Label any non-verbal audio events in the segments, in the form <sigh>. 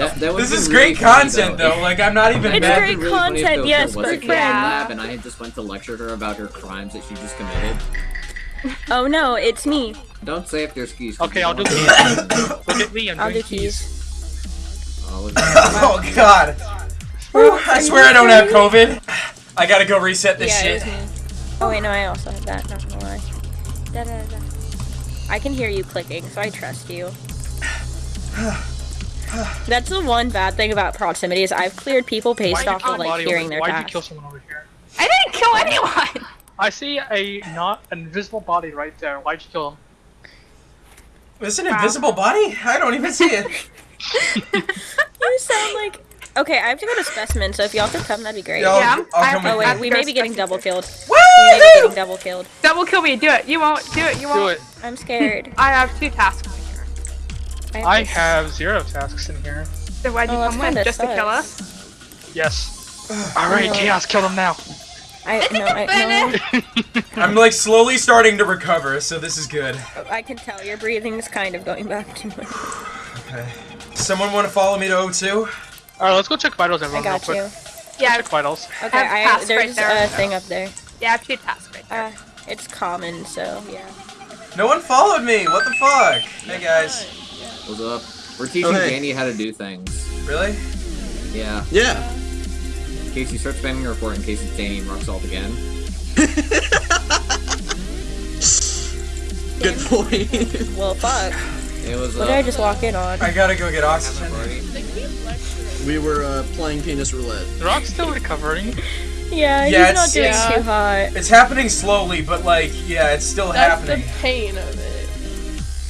That, that This is really great content though. Like I'm not even It's mad. great It'd be really content, yes, was but a kid friend. lab and I just went to lecture her about her crimes that she just committed. Oh no, it's me. Don't say if there's keys. Okay, I'll do keys. Look at me, I'm I'll doing do keys. Oh, <laughs> oh god. Whew, I swear I don't have COVID. I gotta go reset this yeah, shit. it was me. Oh wait, no, I also have that. Not gonna lie. Da, da, da. I can hear you clicking, so I trust you. <sighs> <sighs> <sighs> That's the one bad thing about proximity is I've cleared people based off of like body hearing over- their Why'd you kill someone over here? I didn't kill anyone. I see a not an invisible body right there. Why'd you kill him? It's it an invisible body? I don't even see it. <laughs> <laughs> You sound like. Okay, I have to go to specimen, so if y'all could come, that'd be great. Yeah, I'll- Yeah, I'm- I'll come Oh wait, we may be getting double killed. Woo! We may be getting double killed. Double kill me. Do it. You won't. Do it. You won't. Do it. I'm scared. <laughs> I have two tasks. I this- have zero tasks in here. So why'd you Oh, come with? kinda Just to kill us? Yes. Alright. Chaos, kill them now. I no, I no. I'm like slowly starting to recover, so this is good. I can tell your breathing is kind of going back to normal. Okay. Someone want to follow me to O2? Alright, let's go check vitals I everyone real got quick. you. Yeah. Check vitals. Okay, I have I, tasks there's right there. a thing up there. Yeah, I have two tasks right there. Uh, it's common, so yeah. No one followed me. What the fuck? Hey guys. What's up? We're teaching Oh, hey. Danny how to do things. Really? Yeah. Yeah. In case you start spamming your report, in case it's Danny and Roxalt again. Good point. Well, fuck. It was. Uh, What did I just walk in on? I gotta go get oxygen. we were uh, playing penis roulette. The rock's still recovering. Yeah, Yeah, he's not it's- doing Yeah. too hot. It's happening slowly, but like, yeah, it's still That's happening. the pain of it.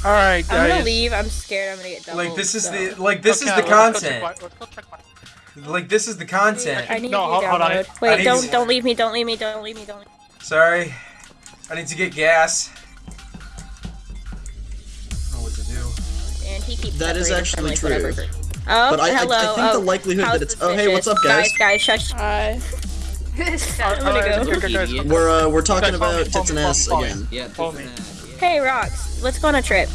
Alright, I'm gonna leave. I'm scared. I'm gonna get doubled. Like this is so. the like this Okay, is the let's go check content. Let's go check vitals. Like this is the content. I need No, hold- hold on. download. I Wait, don't to- don't leave me. Don't leave me. Don't leave me. Don't. Leave me. Sorry. I need to get gas. I don't know what to do. And he keeps. That is separated from, actually like, true. whatever. Oh, But I- I- I hello. think the oh, likelihood that it's- oh, hey, what's up, guys? Guys, guys, shush. I. <laughs> I'm gonna go. Alright, guys, guys, Idiot. We're uh, we're talking Guys, follow me, about tits and ass follow me. again. Yeah. Follow this me. and that, yeah. Hey, Rocks, let's go on a trip.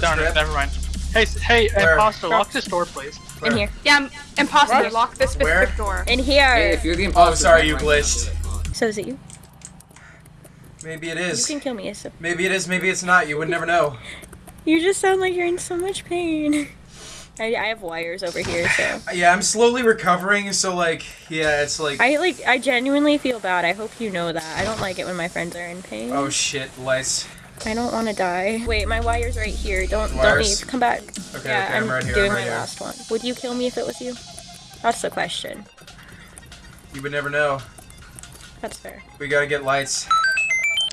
Darn it, never mind. Hey, hey, Where? imposter, lock this door, please. Where? In here. Yeah, I'm- imposter. What? Lock this Where? specific door. In here. Hey, if you're the oh, imposter, Oh, sorry, you glitched. do it. Come on. So is it you? Maybe it You can kill me. It's Maybe it is. Maybe it's not. You would never know. <laughs> You just sound like you're in so much pain. <laughs> I, I have wires over here, so <sighs> Yeah, I'm slowly recovering. So like, yeah, it's like. I like I genuinely feel bad. I hope you know that. I don't like it when my friends are in pain. Oh shit, lights. I don't want to die. Wait, my wire's right here. Don't don't Wires? leave. Come back. Okay, yeah, okay, I'm I'm right here, doing I'm right my here. last one. Would you kill me if it was you? That's the question. You would never know. That's fair. We gotta get lights.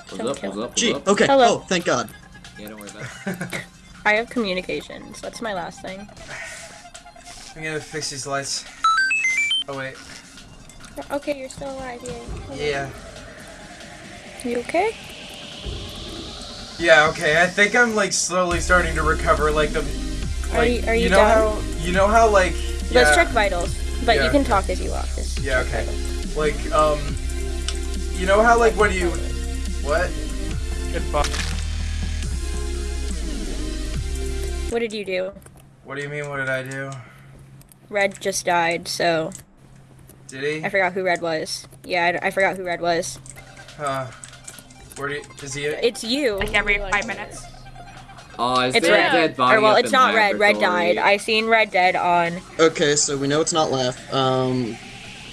What's Don't up? kill What's up? Gee, okay. Hello. Oh, thank God. Yeah, don't worry about it. <laughs> I have communications. That's my last thing. I'm gonna fix these lights. Oh wait. Okay, you're still alive. Yay. Yeah. You okay? Yeah. Okay. I think I'm like slowly starting to recover. Like the. Like, Are you- are you you know done? how you know how like. Let's yeah, check vitals. But Yeah, you can talk as you walk. Just Yeah. Okay. vitals. Like um. You know how like when you. What? Goodbye. What did you do? What do you mean? What did I do? Red just died, so Did he? I forgot who Red was. Yeah, I, I forgot who Red was. Huh. Where do you, is he? It's you. Like every five minutes. Oh, is It's there Red. a dead body Or well, up it's in not Red. Red laboratory? died. I seen Red dead on. Okay, so we know it's not left. Um,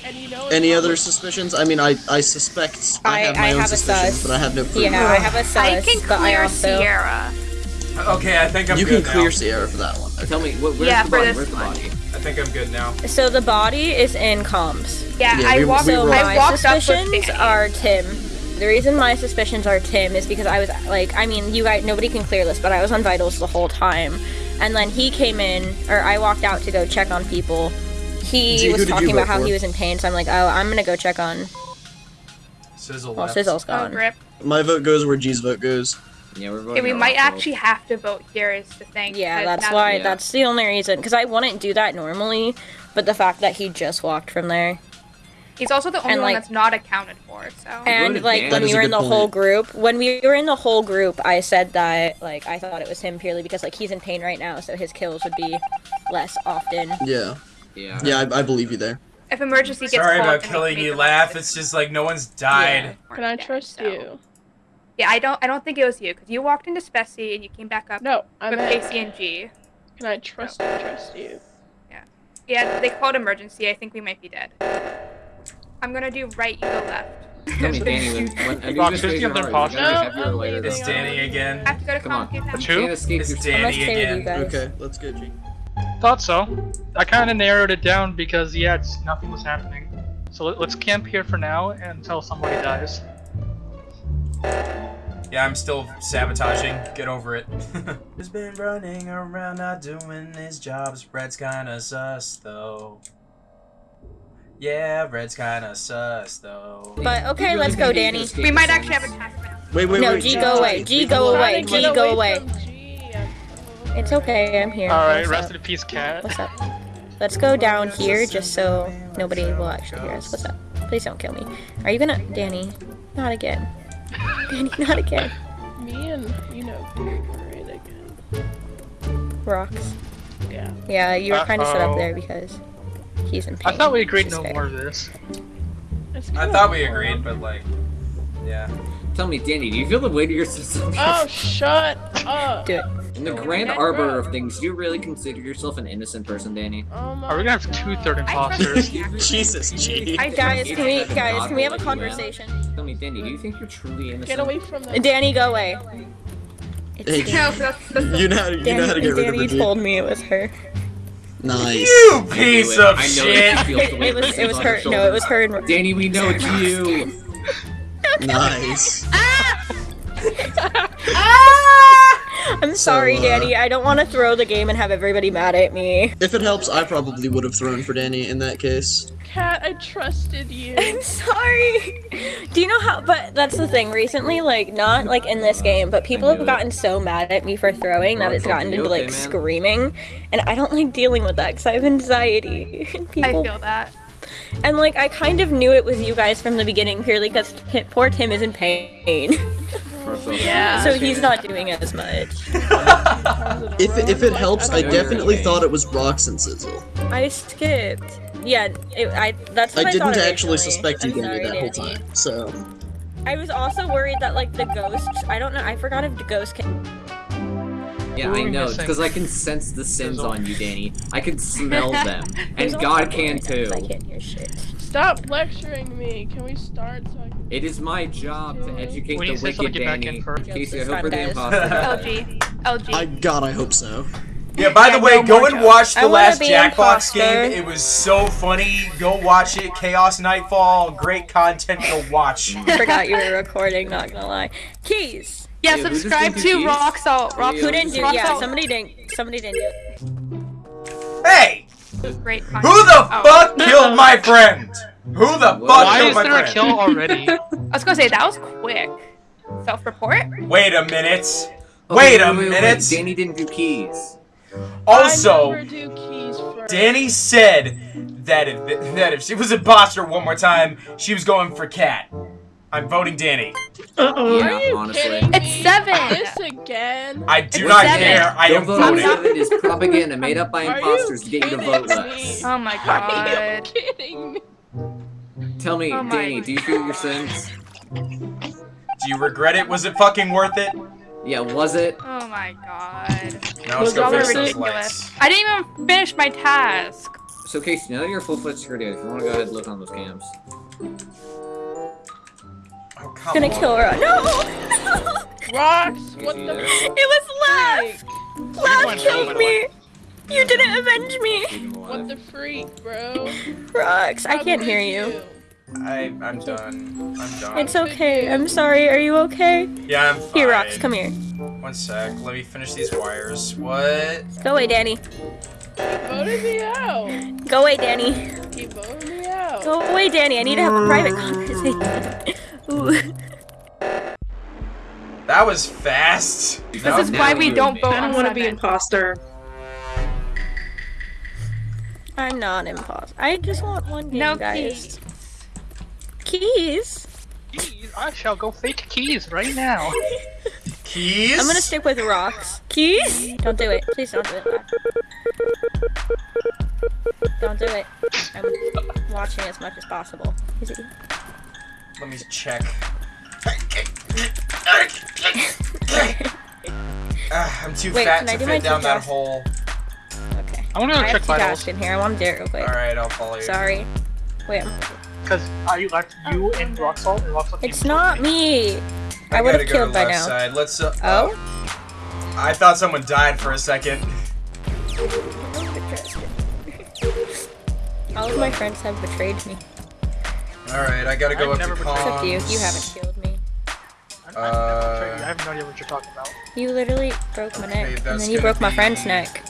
And you know any other not- suspicions? I mean, I I suspect I, I- have my I own have a suspicions, sus. but I have no proof. Yeah, I have a sus, I can but I clear also. Sierra. Okay, I think I'm you good can clear now. Sierra for that one. Tell me, wh- where's Yeah, the body? this Where's the body? I think I'm good now. So the body is in comms. Yeah, Yeah, I we- walked. we So were- I my walked up with suspicions Danny. are Tim. The reason my suspicions are Tim is because I was like, I mean, you guys, nobody can clear this, but I was on vitals the whole time, and then he came in, or I walked out to go check on people. He Gee, was talking about how for? he was in pain, so I'm like, oh, I'm gonna go check on. Sizzle Well, left. Sizzle's Oh, gone. grip. My vote goes where G's vote goes. Yeah, we're Okay, voting we might Roxalt. actually have to vote here. Is the thing. Yeah, that's why. Yeah. That's the only reason. Because I wouldn't do that normally, but the fact that he just walked from there. He's also the only And, one like- that's not accounted for. So. And like Dan. when we were in good the whole group, when we were in the whole group, I said that like I thought it was him purely because like he's in pain right now, so his kills would be less often. Yeah. Yeah. Yeah, I, I believe you there. if emergency gets Sorry about killing you, laugh. rest It's just like no one's died. Can I dead, trust so- you? Yeah, I don't. I don't think it was you because you walked into Spessy and you came back up No, I with meant. Casey and G. Can I trust trust you? Yeah. Yeah, they called emergency. I think we might be dead. I'm gonna do right, you go left. <laughs> Tell me, Danny, <laughs> when, when Anubis Rock, raised just your give them heart, was it pause. heavier No, or lighter I'm than It's. Danny again. I have to go to Come on. Comcast now. But You you? can't escape It's your I must Danny stay with you again. Okay, let's go, G. Thought so. I kind of narrowed it down because yeah, it's, nothing was happening. So let, let's camp here for now until somebody dies. Yeah, I'm still sabotaging. Get over it. <laughs> He's been running around not doing his job. Red's kinda sus though. Yeah, Red's kinda sus though. But okay, let's go, Danny. We might actually have a sentence? task. Wait, wait, No, wait. G, go away. G, go away. G, go away away. from G. I'm- It's okay, I'm here. All right, rest up? in peace, cat. What's up? Let's go down here just so nobody will actually hear us. What's up? Please don't kill me. Are you gonna, Danny? Not again. <laughs> Danny, not again. Me and you know right again. Rocks. Yeah. Yeah, you were kind of set up there because he's in pain. I thought we agreed no fair. more of this. I thought we agreed, but like, yeah. Tell me, Danny, do you feel the weight of your system? Oh, shut up. Do it. In the grand arbor of things, do you really consider yourself an innocent person, Danny? Oh my Are we gonna have two third imposters? <laughs> Jesus, G. I Guys, can we, guys, can we have a not conversation? Tell me, Danny, do you think you're truly innocent? Get away from them. Danny, go away. It's Hey, Danny. No, that's, that's You know how to, you know how to Danny, get rid of Danny told me it was her. Nice. You piece of I shit! that you feel the It was, the it was her. No, it was shoulders. her. and- Danny, we know it's you. Nice. <laughs> Ah! <laughs> <laughs> I'm sorry, uh, Danny. I don't want to throw the game and have everybody mad at me. If it helps, I probably would have thrown for Danny in that case. Cat, I trusted you. <laughs> I'm sorry. Do you know how? But that's the thing. Recently, like not like in this game, but people have knew it. gotten so mad at me for throwing that it's gotten into like man? screaming, and I don't like dealing with that because I have anxiety. And I feel that. and like I kind of knew it was you guys from the beginning purely because poor Tim is in pain, <laughs> Yeah. so he's not doing as much. <laughs> If it, if it helps, I definitely thought it was Rox and Sizzle. I skipped. Yeah, it, I. That's what I I, didn't thought actually originally. suspect you I'm Danny that whole time. So I was also worried that like the ghosts. I don't know. I forgot if the ghost can. Yeah, I know, missing? because I can sense the sins on you, Danny. I can <laughs> smell them, and There's a lot God can right now 'cause I too. can't hear shit. Stop lecturing me. Can we start so I can... It is my job to educate When the you say wicked get back Danny. in first. Casey, I hope fine, we're the guys. imposter. LG. LG. I God, I hope so. Yeah, by the way, no go and jokes. watch the last Jackbox imposter. game. It was so funny. Go watch it. Chaos Nightfall. Great content. to watch. <laughs> Forgot you were recording. Not gonna lie. Keys. yeah, Wait, subscribe to these? Rock Salt. Rock Yeah, Who didn't do? Rock Yeah, somebody didn't. Somebody didn't do it. Hey! Great. Who the Oh. fuck killed my friend? Who the fuck Why killed is my there a kill <laughs> already? I was gonna say that was quick. Self-report. Wait a minute. Oh, Wait a wait, minute. Danny didn't do keys. Also, do keys first. Danny said that if, that if she was a imposter one more time, she was going for Cat. I'm voting Danny. Uh-oh. Yeah, Are you honestly. kidding It's seven. This again? I do It's not seven. care. I Don't am vote voting. seven is propaganda made up by Are imposters to get you to kidding vote me? less. Oh my Are you god. kidding me? Tell me, Oh my- Danny, do you feel your sins? Do you regret it? Was it fucking worth it? Yeah, was it? Oh my god. Now let's Was go all fix those ridiculous. lights. I didn't even finish my task. So Casey, now that you're full-fledged security, if you want to go ahead and look on those cams. Oh, come Gonna on. kill her. No. <laughs> Rocks, what the there. it was Laugh. Laugh killed me. You didn't avenge me. What the freak, bro? Rocks, I can't could hear you. I, I'm done. I'm done. It's okay. I'm sorry. Are you okay? yeah, I'm fine. Here, Rocks, come here. One sec. Let me finish these wires. What? Go away, Danny. He voted me out. Go away, Danny. He voted me out. Go away, Danny. I need to have a private conversation. <laughs> Ooh. That was fast. This That is was why we don't vote me. I don't want to be imposter. I'm not imposter. I just want one game, No guys. keys. Keys. Keys. I shall go fake keys right now. <laughs> Keys? I'm gonna stick with rocks. Keys? Don't do it. Please don't do it. Don't do it. I'm watching as much as possible. Is it? Let me check. Ah, I'm too Wait, fat to fit down that hole. Okay. I want to go I check have two vitals in here. I want to do it real quick. Alright, I'll follow you. Sorry. Wait, I'm... because I left you and rock salt and rock salt. it's not me. I would gotta have go killed to by left now. Side. Let's. Uh, Oh? I thought someone died for a second. <laughs> All of my friends have betrayed me. Alright, I gotta go I've up never to been- Except you. You haven't killed me. I, I, Uh, I have no idea what you're talking about. You literally broke my Okay, neck. And then you broke my friend's neck.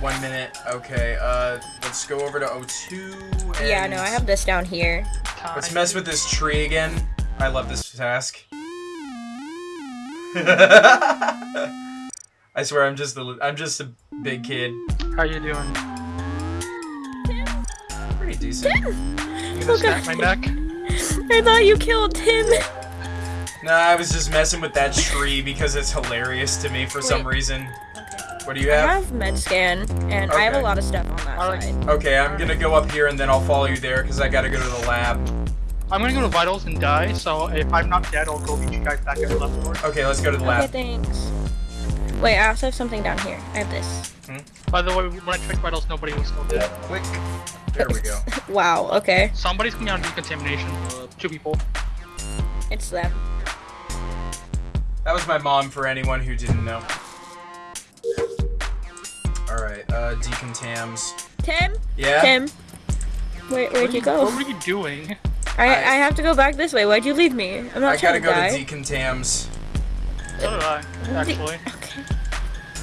One minute. Okay, uh, let's go over to O2. And Yeah, no, I have this down here. Let's mess with this tree again. I love this task. <laughs> I swear, I'm just a, li- I'm just a big kid. How you doing? Pretty decent. Tim? You gonna snap my neck? I thought you killed Tim. Nah, I was just messing with that tree because it's hilarious to me for some Wait. reason. What do you have? I have? have med scan, and I have a lot of stuff on that Alright. side. Okay, I'm gonna go up here and then I'll follow you there because I gotta go to the lab. I'm gonna go to vitals and die. So if I'm not dead, I'll go meet you guys back at the left door. Okay, let's go to the lab. Okay, lab. thanks. Wait, I also have something down here. I have this. Hmm? By the way, when I checked vitals, nobody was still dead. Click. There we go. <laughs> Wow, okay. Somebody's coming out of decontamination. Two people. It's them. That was my mom for anyone who didn't know. Alright, uh, decontams. Tim? Yeah? Tim? Wait, where'd you go? What were you doing? I, I- I have to go back this way. Why'd you leave me? I'm not trying to get. I trying gotta go die. to decontams. So did I, actually. Okay.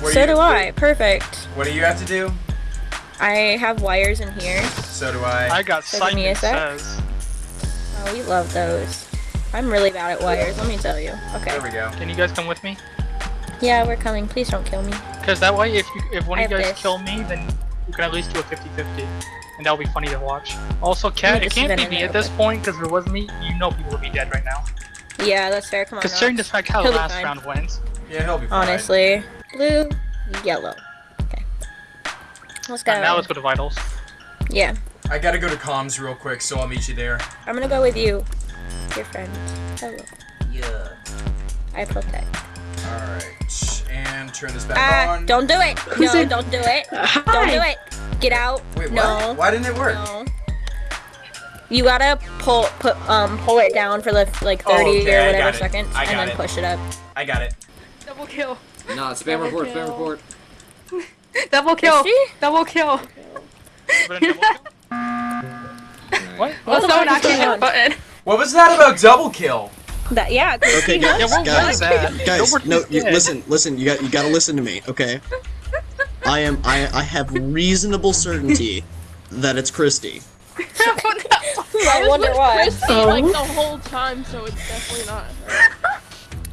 What So you- do I. Perfect. What do you have to do? I have wires in here. So do I. I got So give me a Simon sec. says. Oh, we love those. I'm really bad at wires, let me tell you. Okay. There we go. Can you guys come with me? Yeah, we're coming. Please don't kill me. Because that way, if you, if one I of you guys this. kill me, then you can at least do a 50-50. And that'll be funny to watch. Also, Cat, this it can't be me at this point, because if it was me, you know people would be dead right now. Yeah, that's fair. Come on. Considering the Rox. fact how the He'll last fine. round went. Yeah, he'll be fine. Honestly. Blue, yellow. Okay. Let's go. And now let's go to vitals. Yeah. I gotta go to comms real quick, so I'll meet you there. I'm gonna go with you. Your friend. Hello. Yeah. I protect. Alright. And turn this back on. don't do it. Who's no, it? don't do it. Don't do it. Get out. Wait, what? no. Why didn't it work? No. You gotta pull put um pull it down for the like 30 Oh, okay, or whatever seconds and then it. push it up. I got it. Double kill. Nah, spam Double report, spam report. <laughs> Double kill. she? Double kill. Double kill? <laughs> Alright. What? What the Also, fuck not is going hit on? button. What was that about double kill? That yeah. 'cause Okay, she guys, guys, that? guys, <laughs> Nobody no, you, listen, listen. You got, you got to listen to me, okay? I am, I, I have reasonable certainty that it's Christy. <laughs> I was wonder with why. Christy like oh. the whole time, so it's definitely not her.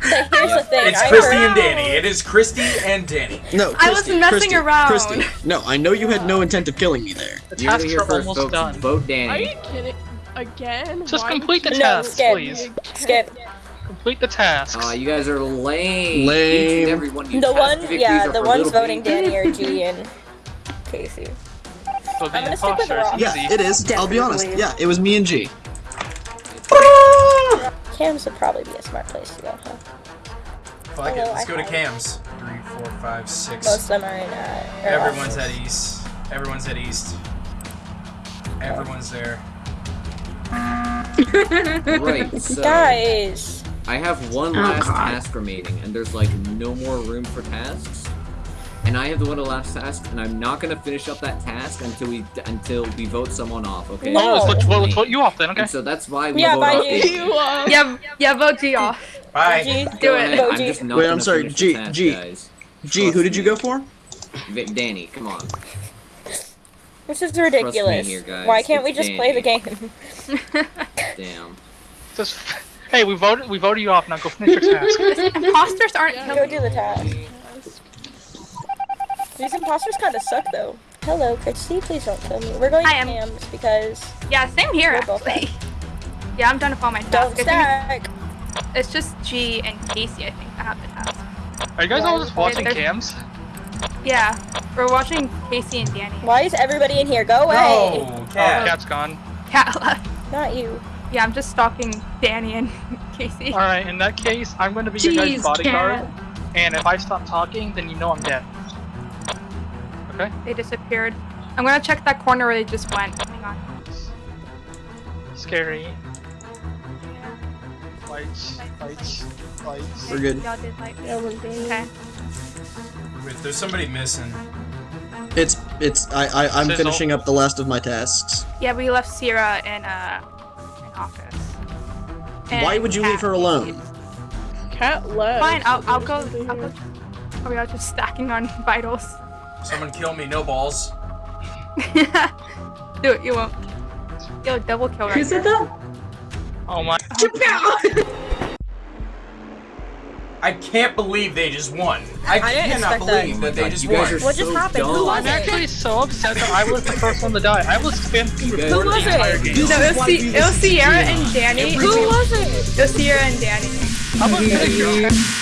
Here's the thing. It's I Christy heard- and Danny. It is Christy and Danny. No, I was Christy, messing Christy, around. Christy. No, I know you had no intent of killing me there. The You heard it here are first, almost folks. done. Vote Are Danny. you kidding? Again? Just Why complete the would No, skip. please. Skip. Complete the tasks. Aw, you guys are lame. Lame. Each and every one of you The one, yeah, the ones voting babies. Danny are G and Casey. So I'm gonna stick with imposter, Rock. Yeah, can see. it is. I'll be honest. Yeah, it was me and G. Cam's would probably be a smart place to go, huh? Fuck it. Let's I go to cams. Three, four, five, six. Most of them are in, uh, Everyone's off. at east. Everyone's at east. Everyone's there. Right, <laughs> so Guys! I have one Oh, last God. task remaining, and there's like no more room for tasks. And I have the one last task, and I'm not gonna finish up that task until we until we vote someone off. Okay? No. Oh, let's, let's, vote- let's vote you off then, okay? And so that's why we Yeah, vote bye, off. G. You, uh, Yeah, yeah, vote G off. Bye. G, Do it. ahead, Go I'm G. just not Wait, I'm sorry, finish G- task, G. guys. G, who did you go for? Danny, come on. This is ridiculous. here, guys. Why can't we It's just play the game? <laughs> <laughs> Damn. Just, hey, we voted we voted you off. Now go finish your task. <laughs> Imposters aren't Yeah. Go killing. do the task. These imposters kind of suck, though. Hello, Christy. Please don't kill me. We're going I to am- Cam's because Yeah, same here We're both actually. Yeah, I'm done with all my Don't tasks. I think stack. it's just G and Casey, I think, that have the task. Are you guys all just watching There's- cams? Yeah, we're watching Casey and Danny. Why is everybody in here? Go away. No, Oh, cat. Oh, cat's gone. Cat left. Not you. Yeah, I'm just stalking Danny and <laughs> Casey. Alright, in that case, I'm gonna be your guys' bodyguard. And if I stop talking, then you know I'm dead. Okay? They disappeared. I'm gonna check that corner where they just went. Hang on. Scary. Lights, lights, lights. We're good. Y'all did like. Yeah, we're good. Okay. Wait, there's somebody missing. It's it's I, I I'm Sizzle. finishing up the last of my tasks. Yeah, we left Sierra in uh in office. And Why would you Cat- leave her alone? Cat left. Fine, I'll I'll go. Something I'll go. Are we all just stacking on <laughs> vitals? Someone kill me, no balls. <laughs> Do it. You won't. Yo, double kill right Who said that? Oh my. <laughs> I can't believe they just won. I, I cannot expect that. believe that, they God, just won. What just so happened? Who was I'm it? actually so upset that I was the first one to die. I was spam You Who was the entire it? game. No, it was, C- it was Sierra and Danny. Who was it? It was Sierra and Danny. How about this?